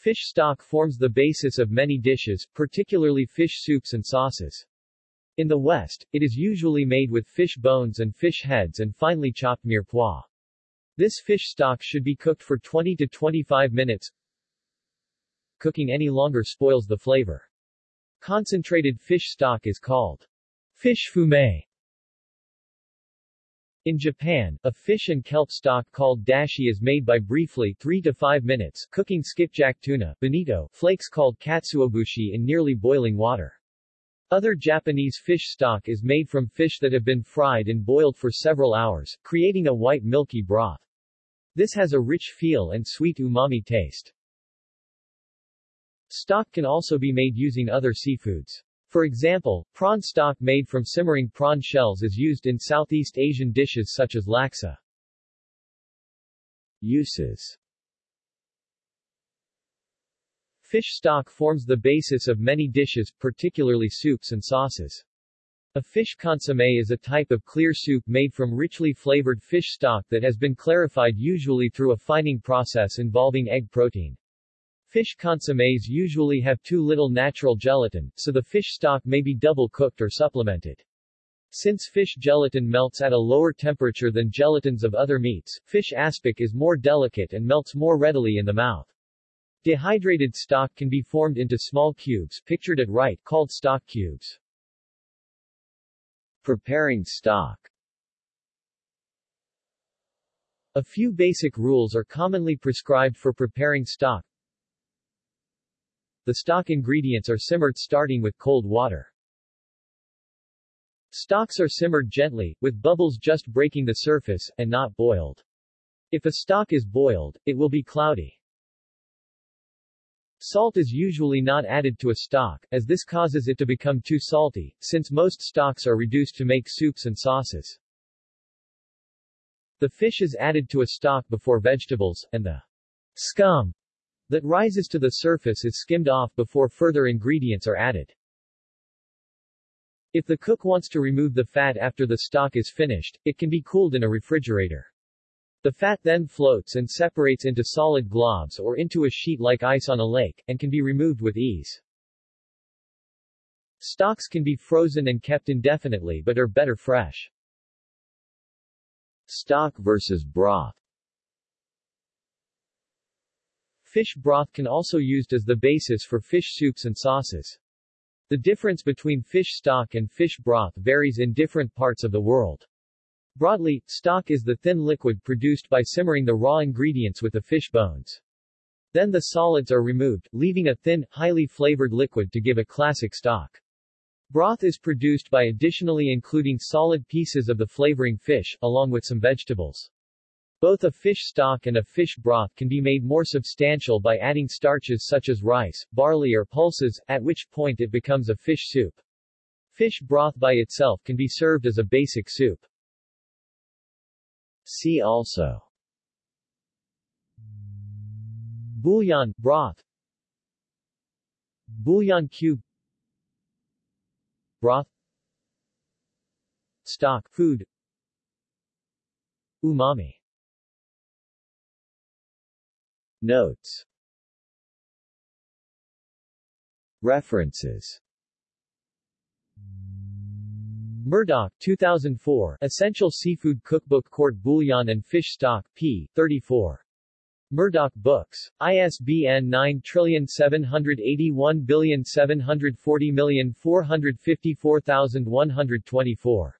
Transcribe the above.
Fish stock forms the basis of many dishes, particularly fish soups and sauces. In the West, it is usually made with fish bones and fish heads and finely chopped mirepoix. This fish stock should be cooked for 20 to 25 minutes. Cooking any longer spoils the flavor. Concentrated fish stock is called fish fumet. In Japan, a fish and kelp stock called dashi is made by briefly 3 to 5 minutes cooking skipjack tuna bonito flakes called katsuobushi in nearly boiling water. Other Japanese fish stock is made from fish that have been fried and boiled for several hours, creating a white milky broth. This has a rich feel and sweet umami taste. Stock can also be made using other seafoods. For example, prawn stock made from simmering prawn shells is used in Southeast Asian dishes such as laksa. Uses Fish stock forms the basis of many dishes, particularly soups and sauces. A fish consommé is a type of clear soup made from richly flavored fish stock that has been clarified usually through a fining process involving egg protein. Fish consommes usually have too little natural gelatin, so the fish stock may be double cooked or supplemented. Since fish gelatin melts at a lower temperature than gelatins of other meats, fish aspic is more delicate and melts more readily in the mouth. Dehydrated stock can be formed into small cubes, pictured at right, called stock cubes. Preparing stock A few basic rules are commonly prescribed for preparing stock. The stock ingredients are simmered starting with cold water. Stocks are simmered gently, with bubbles just breaking the surface, and not boiled. If a stock is boiled, it will be cloudy. Salt is usually not added to a stock, as this causes it to become too salty, since most stocks are reduced to make soups and sauces. The fish is added to a stock before vegetables, and the scum that rises to the surface is skimmed off before further ingredients are added. If the cook wants to remove the fat after the stock is finished, it can be cooled in a refrigerator. The fat then floats and separates into solid globs or into a sheet like ice on a lake, and can be removed with ease. Stocks can be frozen and kept indefinitely but are better fresh. Stock versus broth Fish broth can also be used as the basis for fish soups and sauces. The difference between fish stock and fish broth varies in different parts of the world. Broadly, stock is the thin liquid produced by simmering the raw ingredients with the fish bones. Then the solids are removed, leaving a thin, highly flavored liquid to give a classic stock. Broth is produced by additionally including solid pieces of the flavoring fish, along with some vegetables. Both a fish stock and a fish broth can be made more substantial by adding starches such as rice, barley or pulses, at which point it becomes a fish soup. Fish broth by itself can be served as a basic soup. See also. Bouillon, broth. Bouillon cube. Broth. Stock, food. Umami Notes References Murdoch 2004 Essential Seafood Cookbook Court Bouillon and Fish Stock, p. 34. Murdoch Books. ISBN 9781740454124.